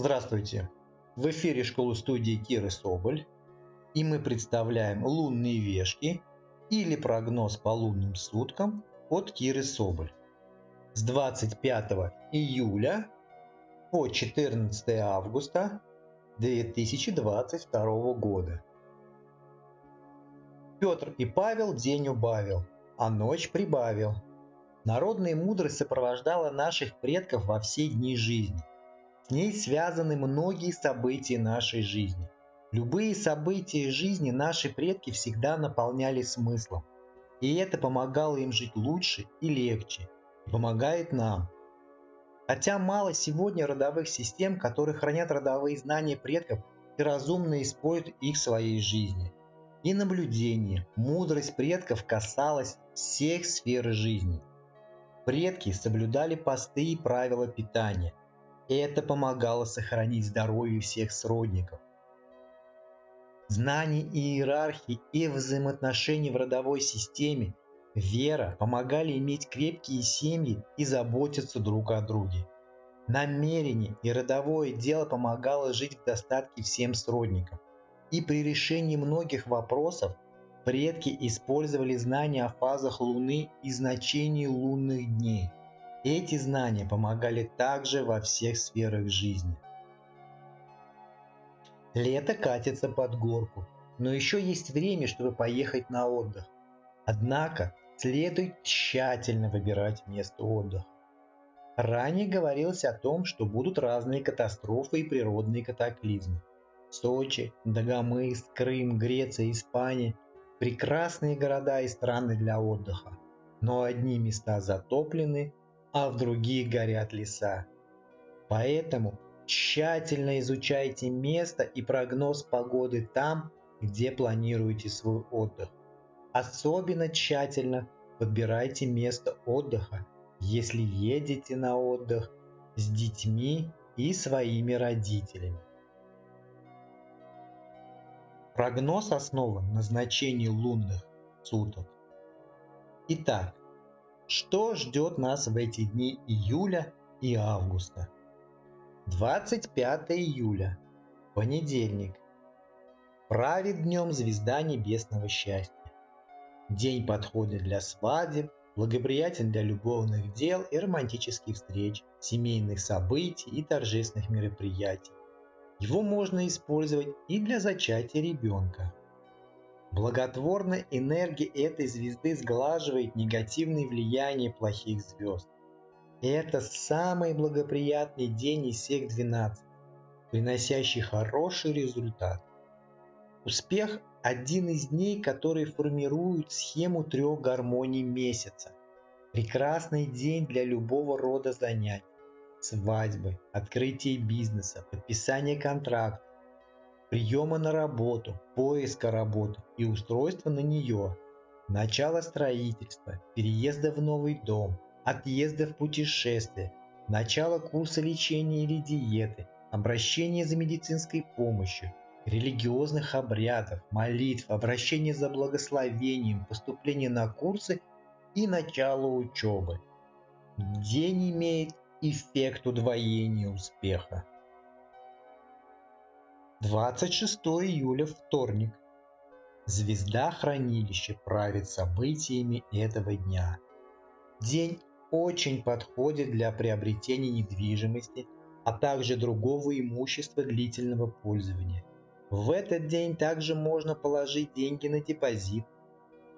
Здравствуйте! В эфире школы студии Киры Соболь и мы представляем лунные вешки или прогноз по лунным суткам от Киры Соболь с 25 июля по 14 августа 2022 года. Петр и Павел день убавил, а ночь прибавил. Народная мудрость сопровождала наших предков во все дни жизни – с ней связаны многие события нашей жизни. Любые события жизни наши предки всегда наполняли смыслом. И это помогало им жить лучше и легче. И помогает нам. Хотя мало сегодня родовых систем, которые хранят родовые знания предков и разумно используют их в своей жизни. И наблюдение, мудрость предков касалась всех сфер жизни. Предки соблюдали посты и правила питания – это помогало сохранить здоровье всех сродников. Знание иерархии и взаимоотношения в родовой системе, вера помогали иметь крепкие семьи и заботиться друг о друге. Намерение и родовое дело помогало жить в достатке всем сродникам. И при решении многих вопросов предки использовали знания о фазах Луны и значении лунных дней – эти знания помогали также во всех сферах жизни. Лето катится под горку, но еще есть время, чтобы поехать на отдых. Однако следует тщательно выбирать место отдыха. Ранее говорилось о том, что будут разные катастрофы и природные катаклизмы. Сочи, Дагомыс, Крым, Греция, Испания – прекрасные города и страны для отдыха. Но одни места затоплены, а в других горят леса. Поэтому тщательно изучайте место и прогноз погоды там, где планируете свой отдых. Особенно тщательно подбирайте место отдыха, если едете на отдых с детьми и своими родителями. Прогноз основан на значении лунных суток. Итак, что ждет нас в эти дни июля и августа? 25 июля. Понедельник. Правит днем звезда небесного счастья. День подходит для свадеб, благоприятен для любовных дел и романтических встреч, семейных событий и торжественных мероприятий. Его можно использовать и для зачатия ребенка. Благотворная энергия этой звезды сглаживает негативные влияния плохих звезд. Это самый благоприятный день из всех 12, приносящий хороший результат. Успех – один из дней, которые формируют схему трех гармоний месяца. Прекрасный день для любого рода занятий. Свадьбы, открытие бизнеса, подписание контракта, приема на работу, поиска работы и устройства на нее, начало строительства, переезда в новый дом, отъезда в путешествие, начало курса лечения или диеты, обращение за медицинской помощью, религиозных обрядов, молитв, обращение за благословением, поступление на курсы и начало учебы. День имеет эффект удвоения успеха. 26 июля вторник. Звезда хранилища правит событиями этого дня. День очень подходит для приобретения недвижимости, а также другого имущества длительного пользования. В этот день также можно положить деньги на депозит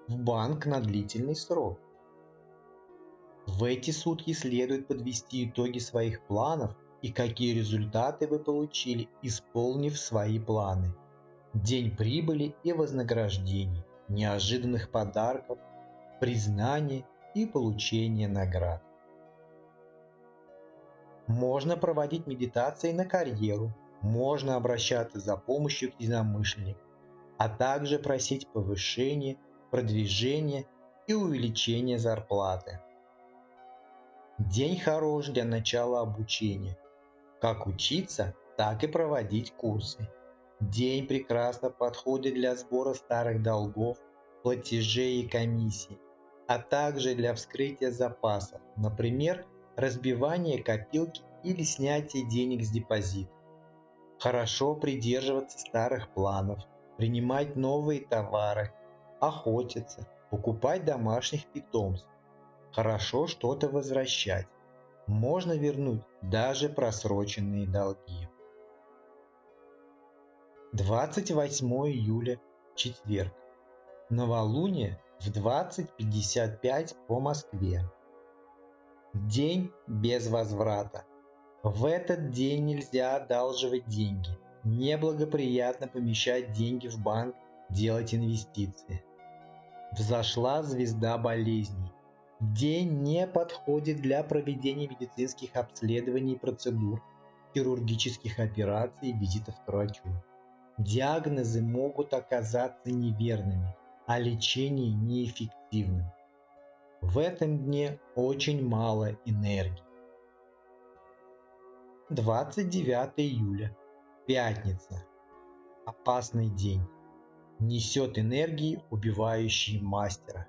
в банк на длительный срок. В эти сутки следует подвести итоги своих планов и какие результаты вы получили, исполнив свои планы. День прибыли и вознаграждений, неожиданных подарков, признания и получения наград. Можно проводить медитации на карьеру, можно обращаться за помощью к единомышленникам, а также просить повышения, продвижения и увеличения зарплаты. День хорош для начала обучения, как учиться, так и проводить курсы. День прекрасно подходит для сбора старых долгов, платежей и комиссий, а также для вскрытия запасов, например, разбивания копилки или снятия денег с депозита. Хорошо придерживаться старых планов, принимать новые товары, охотиться, покупать домашних питомцев. Хорошо что-то возвращать. Можно вернуть даже просроченные долги. 28 июля, четверг. Новолуние в 20.55 по Москве. День без возврата. В этот день нельзя одалживать деньги. Неблагоприятно помещать деньги в банк, делать инвестиции. Взошла звезда болезней. День не подходит для проведения медицинских обследований и процедур, хирургических операций и визитов к врачу. Диагнозы могут оказаться неверными, а лечение неэффективным. В этом дне очень мало энергии. 29 июля. Пятница. Опасный день. Несет энергии, убивающие мастера.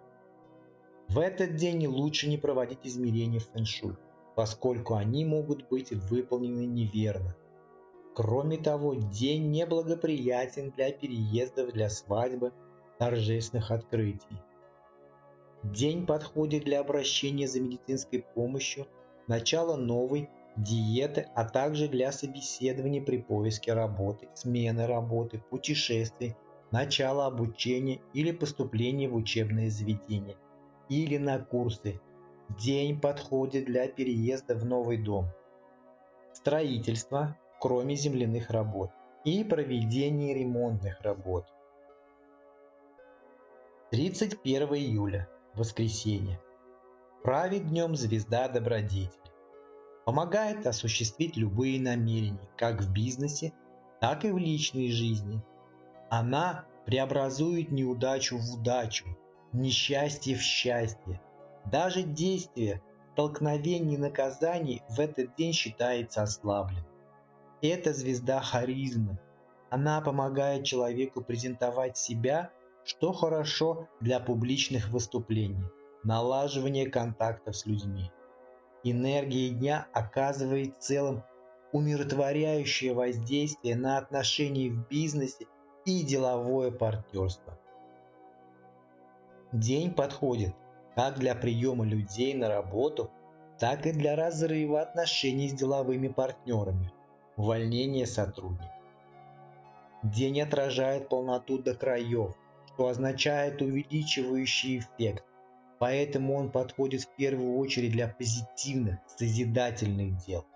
В этот день лучше не проводить измерения в фэншуй, поскольку они могут быть выполнены неверно. Кроме того, день неблагоприятен для переездов для свадьбы, торжественных открытий. День подходит для обращения за медицинской помощью, начала новой диеты, а также для собеседования при поиске работы, смены работы, путешествий, начала обучения или поступления в учебное заведение или на курсы. День подходит для переезда в новый дом. Строительство, кроме земляных работ, и проведение ремонтных работ. 31 июля, воскресенье. Правит днем звезда добродетель. Помогает осуществить любые намерения, как в бизнесе, так и в личной жизни. Она преобразует неудачу в удачу, несчастье в счастье. Даже действие столкновений и наказаний в этот день считается ослабленным. Это звезда харизмы. Она помогает человеку презентовать себя, что хорошо для публичных выступлений, налаживания контактов с людьми. Энергия дня оказывает в целом умиротворяющее воздействие на отношения в бизнесе и деловое партнерство. День подходит как для приема людей на работу, так и для разрыва отношений с деловыми партнерами – увольнение сотрудника. День отражает полноту до краев, что означает увеличивающий эффект, поэтому он подходит в первую очередь для позитивных, созидательных дел.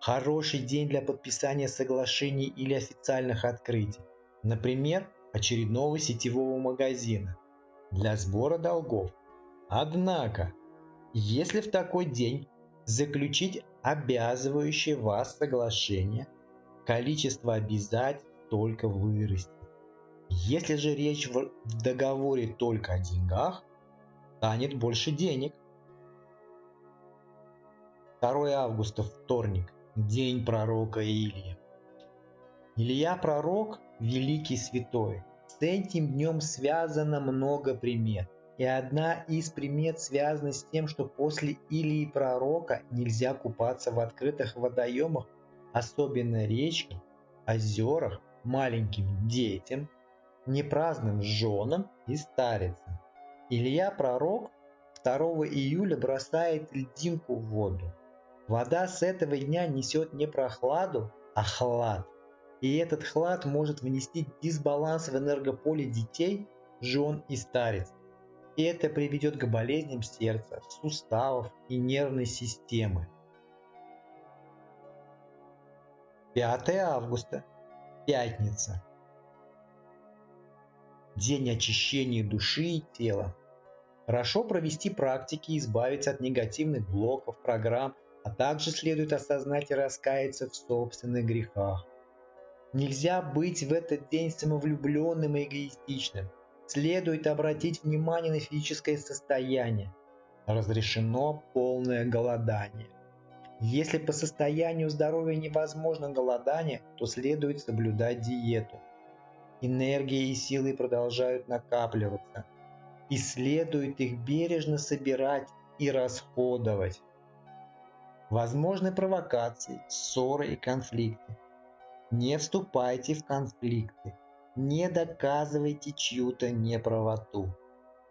Хороший день для подписания соглашений или официальных открытий, например, очередного сетевого магазина, для сбора долгов. Однако, если в такой день заключить обязывающее вас соглашение, количество обязательств только вырастет. Если же речь в договоре только о деньгах, станет больше денег. 2 августа, вторник, день пророка Илии. Илья пророк – великий святой. С этим днем связано много примет. И одна из примет связана с тем, что после Илии пророка нельзя купаться в открытых водоемах, особенно речках, озерах, маленьким детям, непраздным женам и старицам. Илья пророк 2 июля бросает льдинку в воду. Вода с этого дня несет не прохладу, а хлад. И этот хлад может внести дисбаланс в энергополе детей, жен и старец и это приведет к болезням сердца, суставов и нервной системы. 5 августа. Пятница. День очищения души и тела. Хорошо провести практики и избавиться от негативных блоков, программ, а также следует осознать и раскаяться в собственных грехах. Нельзя быть в этот день самовлюбленным и эгоистичным – Следует обратить внимание на физическое состояние. Разрешено полное голодание. Если по состоянию здоровья невозможно голодание, то следует соблюдать диету. Энергия и силы продолжают накапливаться, и следует их бережно собирать и расходовать. Возможны провокации, ссоры и конфликты. Не вступайте в конфликты, не доказывайте чью-то неправоту.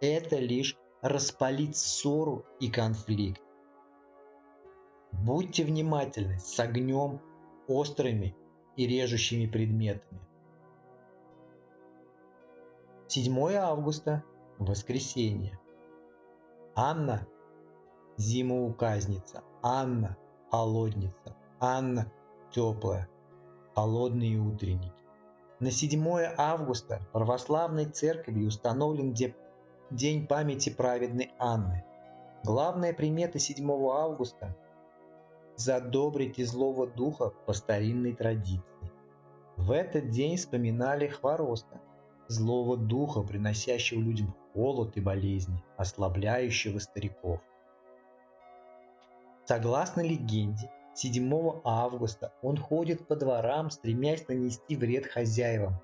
Это лишь распалит ссору и конфликт. Будьте внимательны с огнем, острыми и режущими предметами. 7 августа, воскресенье. Анна – зимоуказница, Анна – холодница, Анна – теплая, холодные утренники. На 7 августа православной церковью установлен День памяти праведной Анны. Главная примета 7 августа – задобрить и злого духа по старинной традиции. В этот день вспоминали Хвороста, злого духа, приносящего людям холод и болезни, ослабляющего стариков. Согласно легенде, 7 августа он ходит по дворам, стремясь нанести вред хозяевам.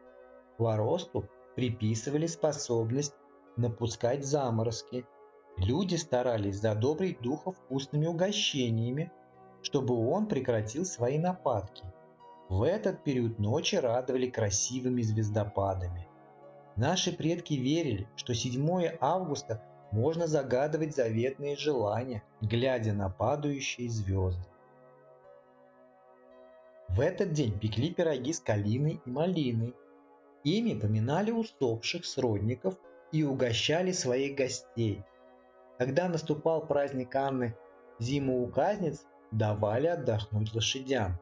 Хворосту приписывали способность напускать заморозки. Люди старались задобрить духа вкусными угощениями, чтобы он прекратил свои нападки. В этот период ночи радовали красивыми звездопадами. Наши предки верили, что 7 августа можно загадывать заветные желания, глядя на падающие звезды. В этот день пекли пироги с калиной и малиной. Ими поминали усопших сродников и угощали своих гостей. Когда наступал праздник Анны зиму указниц, давали отдохнуть лошадям.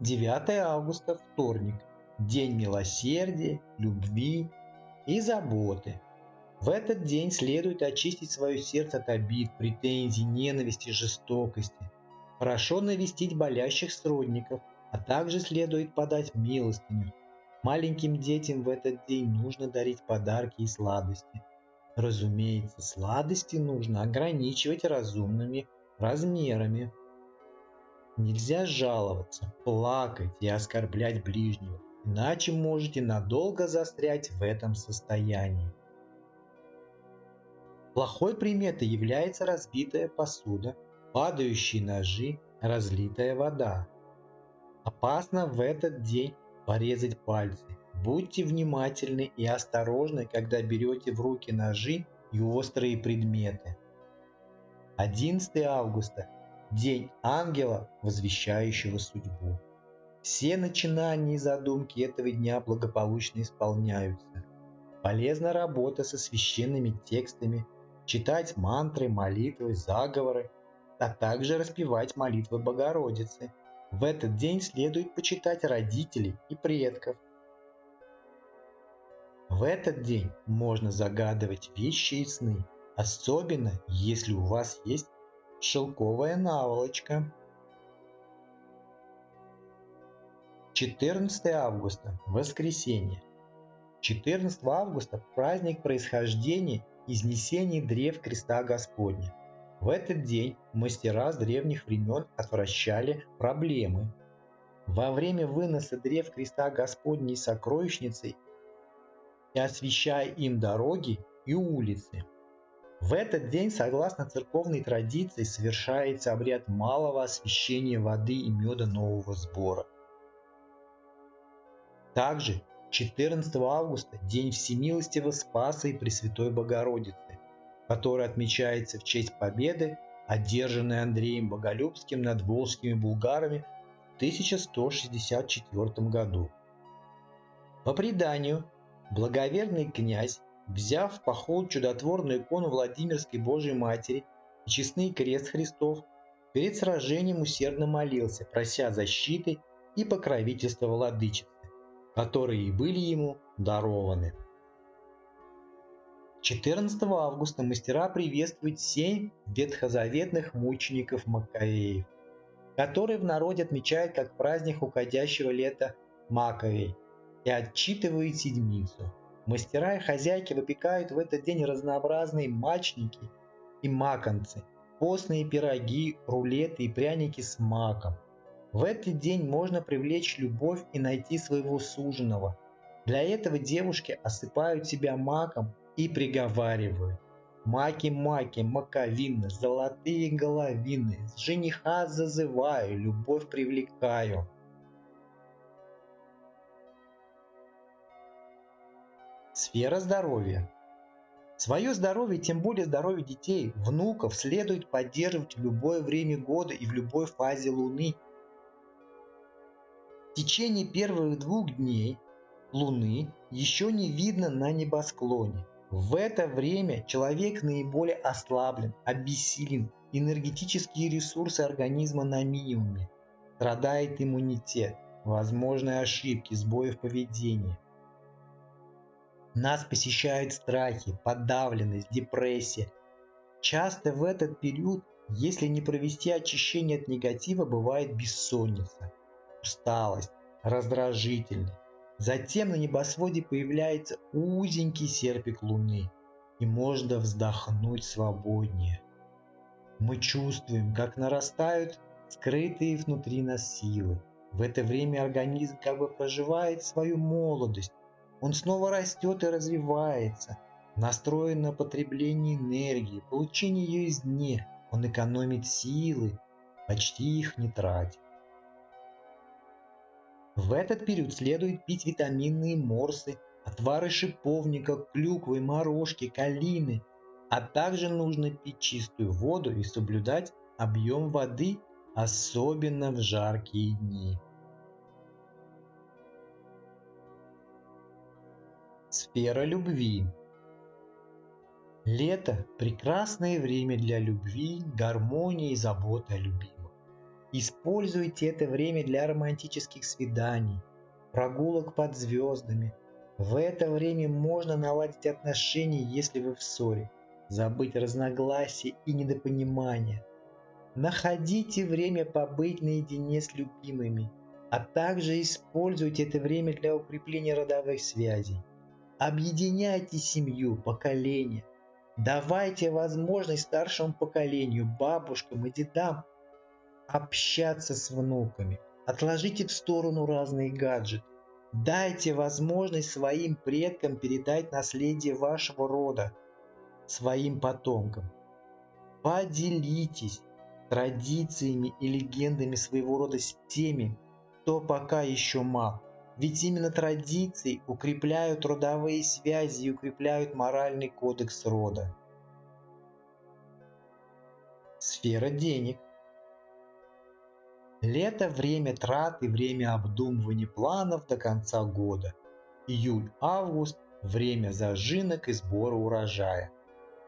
9 августа, вторник – день милосердия, любви и заботы. В этот день следует очистить свое сердце от обид, претензий, ненависти, жестокости. Хорошо навестить болящих сродников, а также следует подать милостыню. Маленьким детям в этот день нужно дарить подарки и сладости. Разумеется, сладости нужно ограничивать разумными размерами. Нельзя жаловаться, плакать и оскорблять ближнего иначе можете надолго застрять в этом состоянии. Плохой приметой является разбитая посуда, падающие ножи, разлитая вода. Опасно в этот день порезать пальцы. Будьте внимательны и осторожны, когда берете в руки ножи и острые предметы. 11 августа – День ангела, возвещающего судьбу. Все начинания и задумки этого дня благополучно исполняются. Полезна работа со священными текстами, читать мантры, молитвы, заговоры, а также распевать молитвы Богородицы. В этот день следует почитать родителей и предков. В этот день можно загадывать вещи и сны, особенно если у вас есть шелковая наволочка. 14 августа – воскресенье. 14 августа – праздник происхождения изнесения древ креста Господня. В этот день мастера с древних времен отвращали проблемы. Во время выноса древ креста Господней сокровищницей и освещая им дороги и улицы. В этот день, согласно церковной традиции, совершается обряд малого освящения воды и меда нового сбора. Также 14 августа – День Всемилостивого Спаса и Пресвятой Богородицы, который отмечается в честь победы, одержанной Андреем Боголюбским над волжскими булгарами в 1164 году. По преданию, благоверный князь, взяв в поход чудотворную икону Владимирской Божией Матери и честный крест Христов, перед сражением усердно молился, прося защиты и покровительства владычицы которые были ему дарованы. 14 августа мастера приветствуют семь ветхозаветных мучеников Маккаеев, которые в народе отмечают как праздник уходящего лета Маковей и отчитывают седмицу. Мастера и хозяйки выпекают в этот день разнообразные мачники и маконцы, постные пироги, рулеты и пряники с маком. В этот день можно привлечь любовь и найти своего суженого. Для этого девушки осыпают себя маком и приговаривают. Маки-маки, маковины, золотые головины, С жениха зазываю, любовь привлекаю. Сфера здоровья. Свое здоровье, тем более здоровье детей, внуков, следует поддерживать в любое время года и в любой фазе Луны. В течение первых двух дней Луны еще не видно на небосклоне. В это время человек наиболее ослаблен, обессилен, энергетические ресурсы организма на минимуме, страдает иммунитет, возможны ошибки, сбои в поведении. Нас посещают страхи, подавленность, депрессия. Часто в этот период, если не провести очищение от негатива, бывает бессонница, усталость, раздражительность. Затем на небосводе появляется узенький серпик луны, и можно вздохнуть свободнее. Мы чувствуем, как нарастают скрытые внутри нас силы. В это время организм как бы проживает свою молодость, он снова растет и развивается, настроен на потребление энергии, получение ее извне. Он экономит силы, почти их не тратит. В этот период следует пить витаминные морсы, отвары шиповника, клюквы, морожки, калины, а также нужно пить чистую воду и соблюдать объем воды, особенно в жаркие дни. Сфера любви. Лето – прекрасное время для любви, гармонии и заботы о любимых. Используйте это время для романтических свиданий, прогулок под звездами. В это время можно наладить отношения, если вы в ссоре, забыть разногласия и недопонимания. Находите время побыть наедине с любимыми, а также используйте это время для укрепления родовых связей. Объединяйте семью, поколения. Давайте возможность старшему поколению, бабушкам и дедам общаться с внуками. Отложите в сторону разные гаджеты. Дайте возможность своим предкам передать наследие вашего рода своим потомкам. Поделитесь традициями и легендами своего рода с теми, кто пока еще мал. Ведь именно традиции укрепляют родовые связи и укрепляют моральный кодекс рода. Сфера денег. Лето – время трат и время обдумывания планов до конца года. Июль-август – время зажинок и сбора урожая,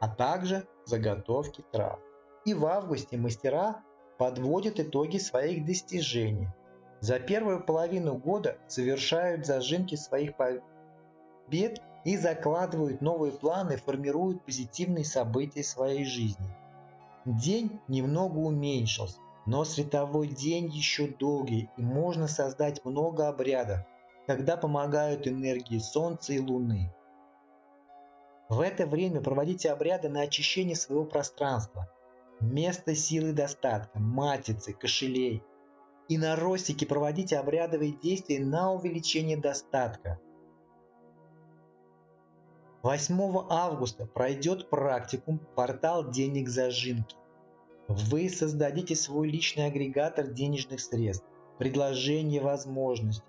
а также заготовки трав. И в августе мастера подводят итоги своих достижений – за первую половину года совершают зажимки своих побед и закладывают новые планы, формируют позитивные события своей жизни. День немного уменьшился, но световой день еще долгий и можно создать много обрядов, когда помогают энергии Солнца и Луны. В это время проводите обряды на очищение своего пространства, место силы достатка, матицы, кошелей – и на ростике проводите обрядовые действия на увеличение достатка. 8 августа пройдет практикум «Портал денег зажинки». Вы создадите свой личный агрегатор денежных средств, предложение возможностей.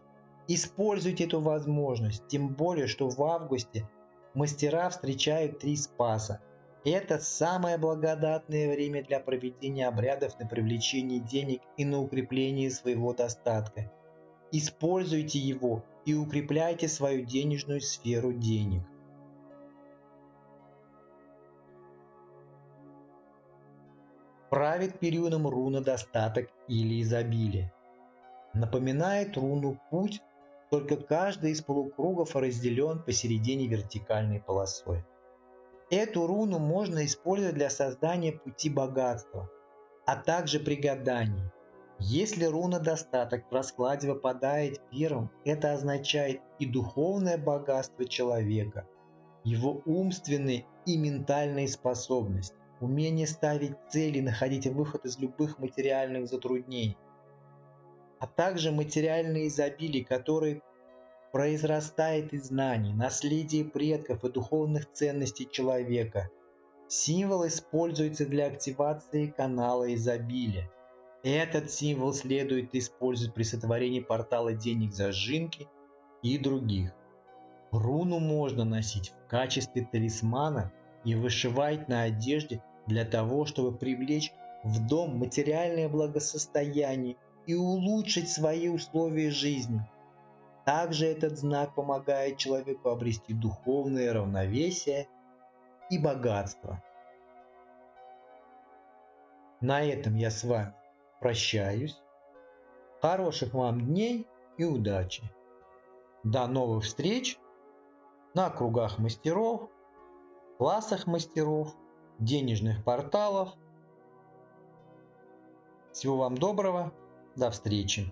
Используйте эту возможность, тем более, что в августе мастера встречают три спаса это самое благодатное время для проведения обрядов на привлечение денег и на укрепление своего достатка. Используйте его и укрепляйте свою денежную сферу денег. Правит периодом руна достаток или изобилие. Напоминает руну путь, только каждый из полукругов разделен посередине вертикальной полосой. Эту руну можно использовать для создания пути богатства, а также при гадании. Если руна достаток в раскладе выпадает первым, это означает и духовное богатство человека, его умственные и ментальные способности, умение ставить цели находить выход из любых материальных затруднений, а также материальные изобилия, которые произрастает из знаний, наследия предков и духовных ценностей человека. Символ используется для активации канала изобилия. Этот символ следует использовать при сотворении портала денег зажинки и других. Руну можно носить в качестве талисмана и вышивать на одежде для того, чтобы привлечь в дом материальное благосостояние и улучшить свои условия жизни. Также этот знак помогает человеку обрести духовное равновесие и богатство. На этом я с вами прощаюсь. Хороших вам дней и удачи. До новых встреч на кругах мастеров, классах мастеров, денежных порталов. Всего вам доброго. До встречи.